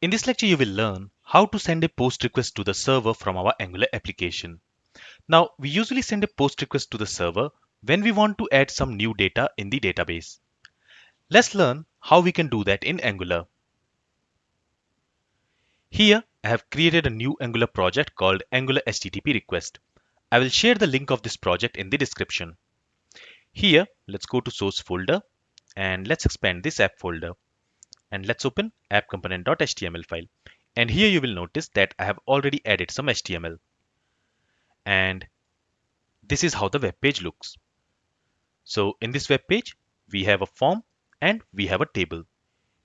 In this lecture, you will learn how to send a post request to the server from our Angular application. Now, we usually send a post request to the server when we want to add some new data in the database. Let's learn how we can do that in Angular. Here, I have created a new Angular project called Angular HTTP Request. I will share the link of this project in the description. Here, let's go to source folder and let's expand this app folder. And let's open app component.html file. And here you will notice that I have already added some HTML. And this is how the web page looks. So in this web page, we have a form and we have a table.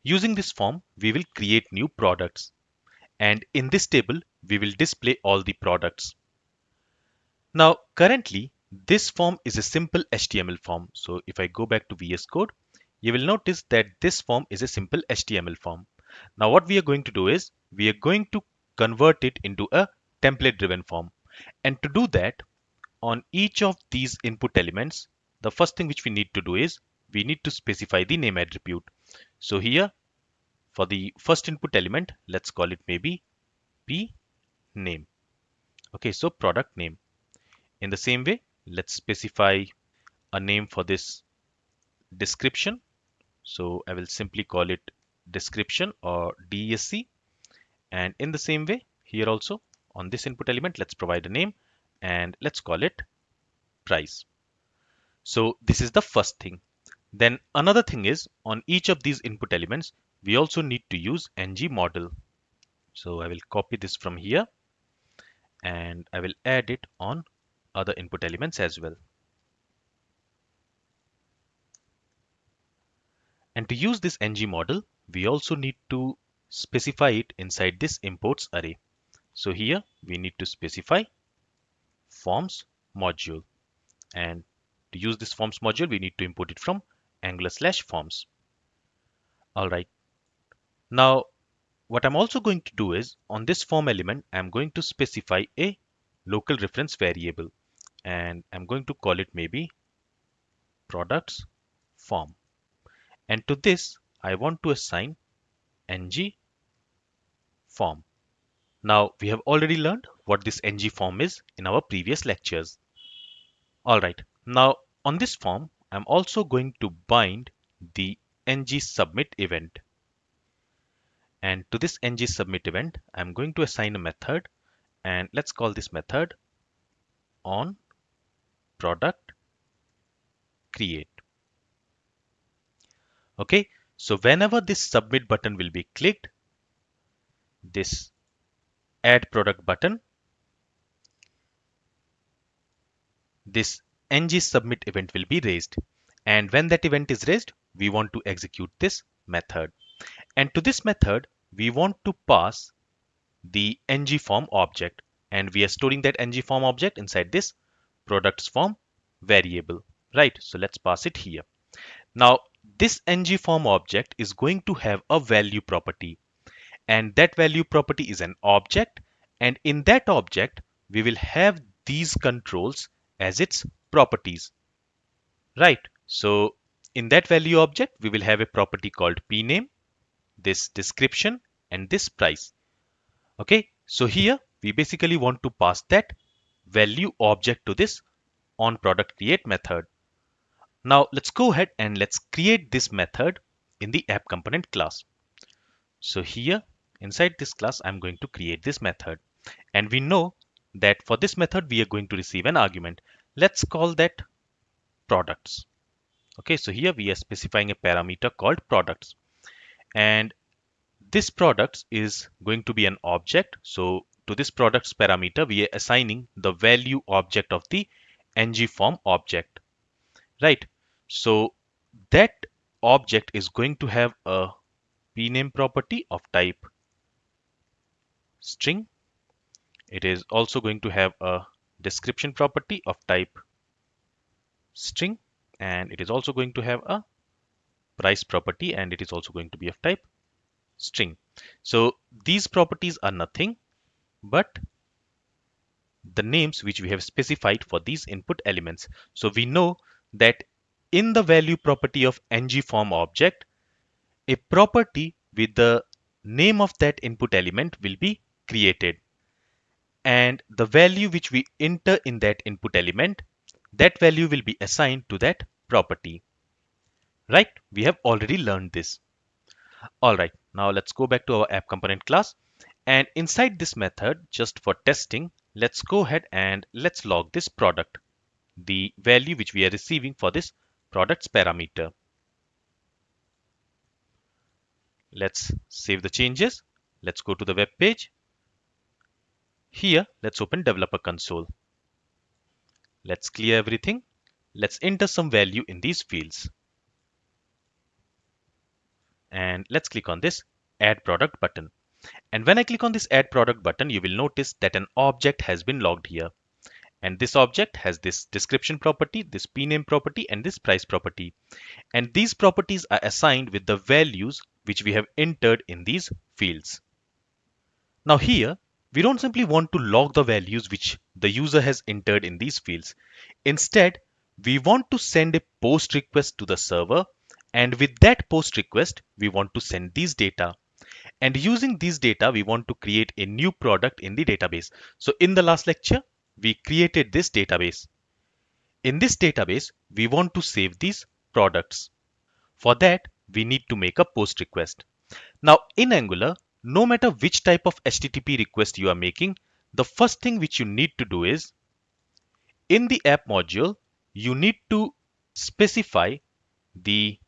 Using this form, we will create new products. And in this table, we will display all the products. Now, currently, this form is a simple HTML form. So if I go back to VS Code, you will notice that this form is a simple HTML form. Now what we are going to do is, we are going to convert it into a template driven form. And to do that, on each of these input elements, the first thing which we need to do is, we need to specify the name attribute. So here, for the first input element, let's call it maybe p name. Okay, so product name. In the same way, let's specify a name for this description. So I will simply call it description or DSC. And in the same way, here also on this input element, let's provide a name and let's call it price. So this is the first thing. Then another thing is on each of these input elements, we also need to use ng model. So I will copy this from here and I will add it on other input elements as well. And to use this ng model, we also need to specify it inside this imports array. So here we need to specify forms module. And to use this forms module, we need to import it from angular slash forms. All right. Now, what I'm also going to do is on this form element, I'm going to specify a local reference variable and I'm going to call it maybe products form. And to this, I want to assign ng form. Now, we have already learned what this ng form is in our previous lectures. All right, now on this form, I'm also going to bind the ng submit event. And to this ng submit event, I'm going to assign a method and let's call this method on product create. Okay, so whenever this submit button will be clicked, this add product button, this ng submit event will be raised. And when that event is raised, we want to execute this method. And to this method, we want to pass the ng form object. And we are storing that ng form object inside this products form variable, right? So let's pass it here. Now, this ng form object is going to have a value property. And that value property is an object. And in that object we will have these controls as its properties. Right. So in that value object we will have a property called pname this description and this price. Okay. So here we basically want to pass that value object to this on product create method. Now let's go ahead and let's create this method in the app component class. So here inside this class, I'm going to create this method and we know that for this method, we are going to receive an argument. Let's call that products. Okay, so here we are specifying a parameter called products and this products is going to be an object. So to this products parameter, we are assigning the value object of the ng form object, right? So that object is going to have a pname property of type string. It is also going to have a description property of type string and it is also going to have a price property and it is also going to be of type string. So these properties are nothing but the names which we have specified for these input elements. So we know that in the value property of ng form object, a property with the name of that input element will be created. And the value which we enter in that input element, that value will be assigned to that property. Right? We have already learned this. Alright, now let's go back to our app component class. And inside this method, just for testing, let's go ahead and let's log this product, the value which we are receiving for this products parameter. Let's save the changes. Let's go to the web page. Here, let's open developer console. Let's clear everything. Let's enter some value in these fields. And let's click on this add product button. And when I click on this add product button, you will notice that an object has been logged here. And this object has this description property, this pname property, and this price property. And these properties are assigned with the values which we have entered in these fields. Now here, we don't simply want to log the values which the user has entered in these fields. Instead, we want to send a post request to the server and with that post request, we want to send these data. And using these data, we want to create a new product in the database. So in the last lecture, we created this database. In this database, we want to save these products. For that, we need to make a post request. Now in Angular, no matter which type of HTTP request you are making, the first thing which you need to do is in the app module, you need to specify the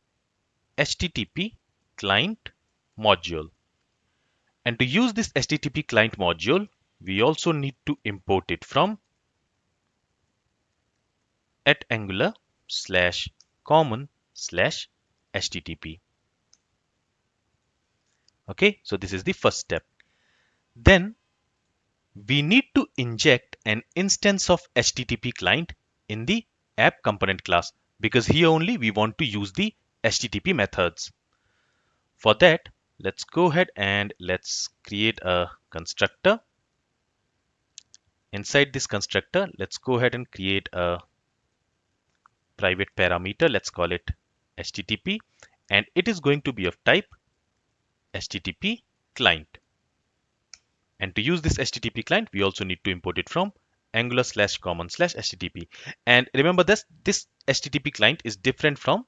HTTP client module. And to use this HTTP client module, we also need to import it from at angular slash common slash HTTP. Okay, so this is the first step. Then we need to inject an instance of HTTP client in the app component class because here only we want to use the HTTP methods. For that, let's go ahead and let's create a constructor. Inside this constructor, let's go ahead and create a private parameter. Let's call it HTTP and it is going to be of type HTTP client. And to use this HTTP client, we also need to import it from angular slash common slash HTTP. And remember this, this HTTP client is different from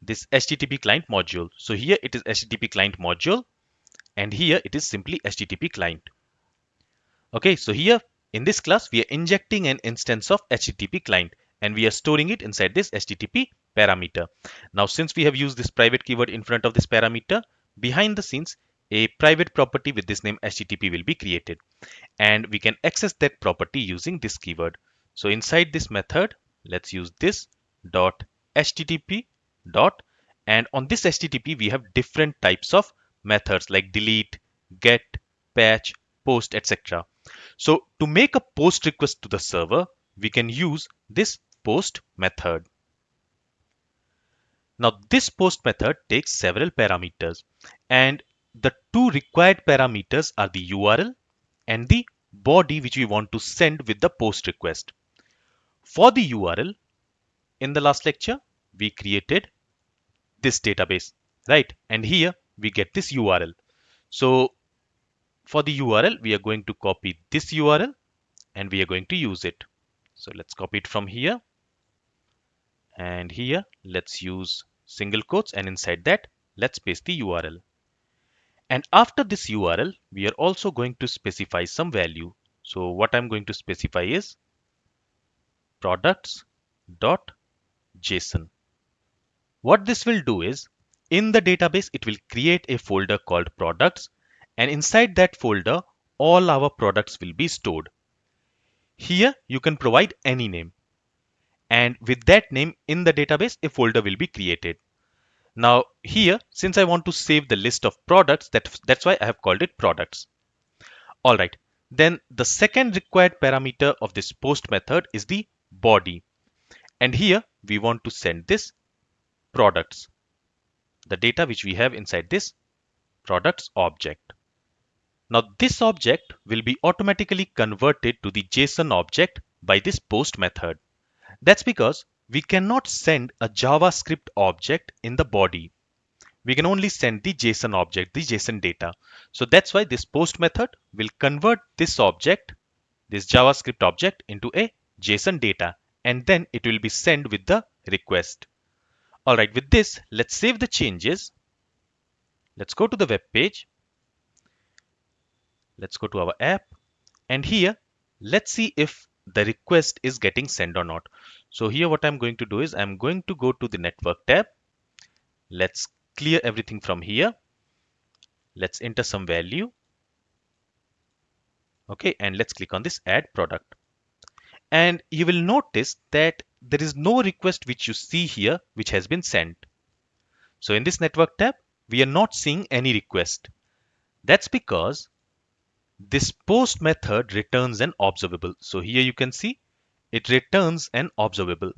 this HTTP client module. So here it is HTTP client module and here it is simply HTTP client. Okay, so here in this class, we are injecting an instance of HTTP client and we are storing it inside this HTTP parameter. Now, since we have used this private keyword in front of this parameter, behind the scenes, a private property with this name HTTP will be created and we can access that property using this keyword. So inside this method, let's use this dot HTTP dot and on this HTTP we have different types of methods like delete, get, patch, post, etc. So to make a post request to the server, we can use this post method. Now this post method takes several parameters and the two required parameters are the URL and the body which we want to send with the post request. For the URL, in the last lecture, we created this database, right? And here we get this URL. So for the URL, we are going to copy this URL and we are going to use it. So let's copy it from here. And here, let's use single quotes and inside that, let's paste the URL. And after this URL, we are also going to specify some value. So what I'm going to specify is products.json. What this will do is, in the database, it will create a folder called products and inside that folder, all our products will be stored. Here, you can provide any name. And with that name in the database, a folder will be created. Now here, since I want to save the list of products, that, that's why I have called it products. All right. Then the second required parameter of this post method is the body. And here we want to send this products, the data which we have inside this products object. Now this object will be automatically converted to the JSON object by this post method. That's because we cannot send a JavaScript object in the body. we can only send the JSON object, the JSON data. So that's why this post method will convert this object, this JavaScript object into a JSON data and then it will be sent with the request. Alright, with this, let's save the changes. Let's go to the web page. Let's go to our app and here, let's see if the request is getting sent or not. So here what I'm going to do is I'm going to go to the network tab. Let's clear everything from here. Let's enter some value. Okay, and let's click on this add product. And you will notice that there is no request which you see here which has been sent. So in this network tab, we are not seeing any request. That's because this post method returns an observable. So here you can see it returns an observable.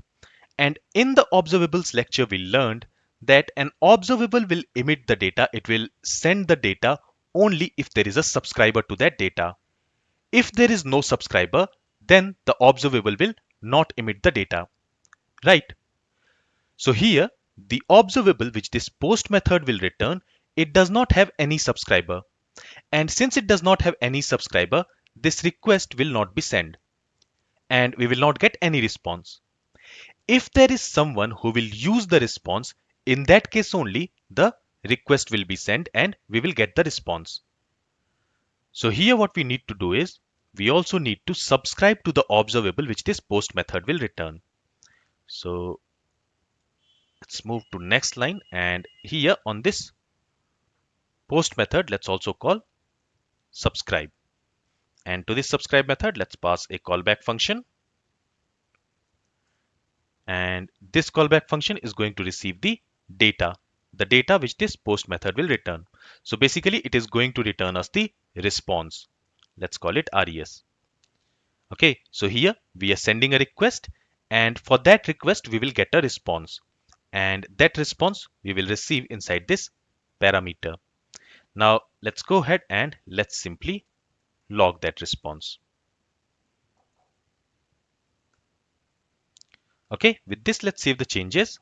And in the observables lecture, we learned that an observable will emit the data. It will send the data only if there is a subscriber to that data. If there is no subscriber, then the observable will not emit the data, right? So here, the observable which this post method will return, it does not have any subscriber. And since it does not have any subscriber, this request will not be sent. And we will not get any response. If there is someone who will use the response, in that case only the request will be sent and we will get the response. So here what we need to do is we also need to subscribe to the observable which this post method will return. So let's move to next line and here on this post method let's also call subscribe. And to this subscribe method let's pass a callback function. And this callback function is going to receive the data the data which this post method will return. So basically it is going to return us the response. Let's call it res okay so here we are sending a request and for that request we will get a response. And that response we will receive inside this parameter now let's go ahead and let's simply log that response. Okay with this let's save the changes.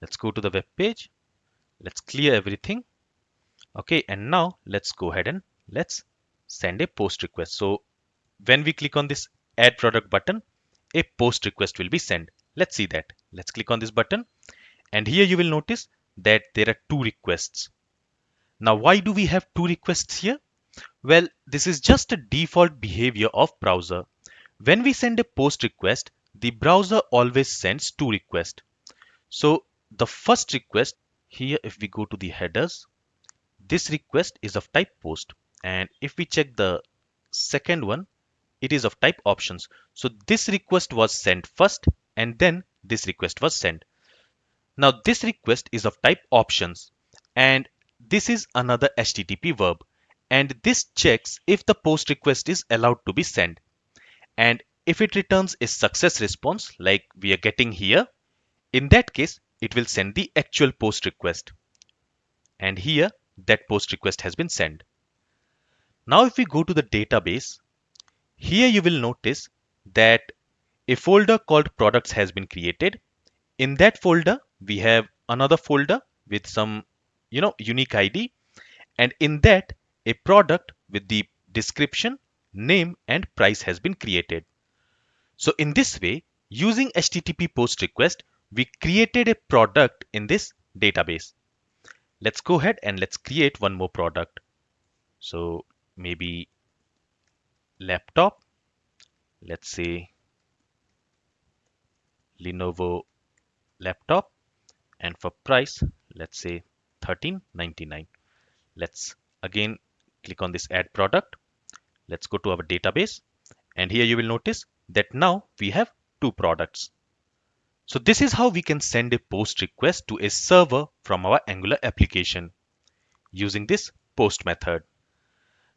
Let's go to the web page. Let's clear everything. Okay and now let's go ahead and let's send a post request. So when we click on this add product button a post request will be sent. Let's see that. Let's click on this button. And here you will notice that there are two requests now why do we have two requests here? Well this is just a default behavior of browser. When we send a post request the browser always sends two requests. So the first request here if we go to the headers this request is of type post. And if we check the second one it is of type options. So this request was sent first and then this request was sent. Now this request is of type options. And this is another http verb and this checks if the post request is allowed to be sent and if it returns a success response like we are getting here in that case it will send the actual post request. And here that post request has been sent. Now if we go to the database, here you will notice that a folder called products has been created. In that folder, we have another folder with some you know unique ID and in that a product with the description, name and price has been created. So in this way, using HTTP post request, we created a product in this database. Let's go ahead and let's create one more product. So maybe laptop, let's say Lenovo laptop and for price, let's say 13.99. Let's again click on this add product. Let's go to our database and here you will notice that now we have two products. So this is how we can send a post request to a server from our Angular application using this post method.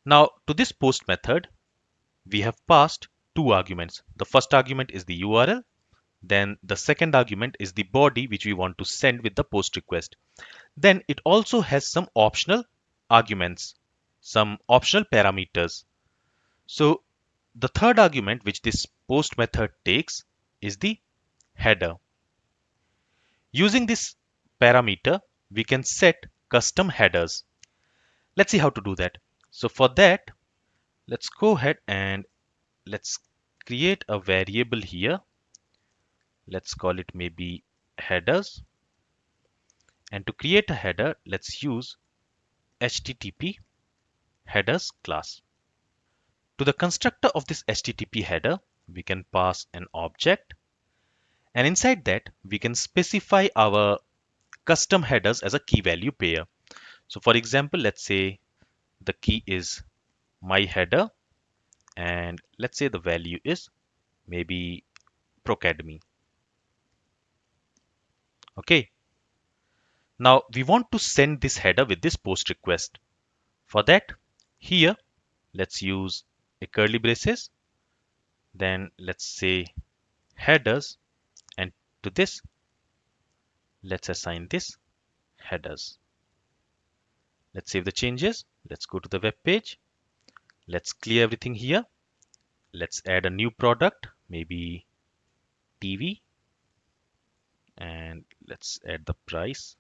Now to this post method, we have passed two arguments. The first argument is the URL. Then the second argument is the body which we want to send with the post request. Then it also has some optional arguments, some optional parameters. So the third argument which this post method takes is the header. Using this parameter, we can set custom headers. Let's see how to do that. So for that, let's go ahead and let's create a variable here. Let's call it maybe headers. And to create a header, let's use HTTP headers class. To the constructor of this HTTP header, we can pass an object and inside that we can specify our custom headers as a key value pair. So for example, let's say the key is my header and let's say the value is maybe Procademy. Okay. Now we want to send this header with this post request. For that, here, let's use a curly braces. Then let's say headers. And to this let's assign this headers. Let's save the changes. Let's go to the web page. Let's clear everything here. Let's add a new product maybe TV and let's add the price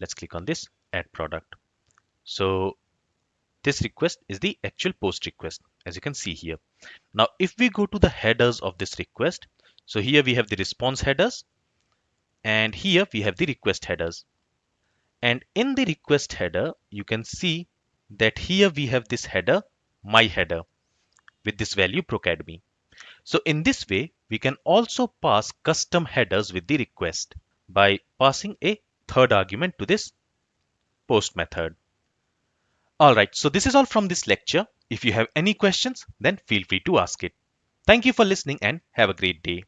let's click on this add product so this request is the actual post request as you can see here. Now if we go to the headers of this request, so here we have the response headers and here we have the request headers. And in the request header, you can see that here we have this header, my header with this value procademy. So in this way, we can also pass custom headers with the request by passing a third argument to this post method. Alright, so this is all from this lecture. If you have any questions, then feel free to ask it. Thank you for listening and have a great day.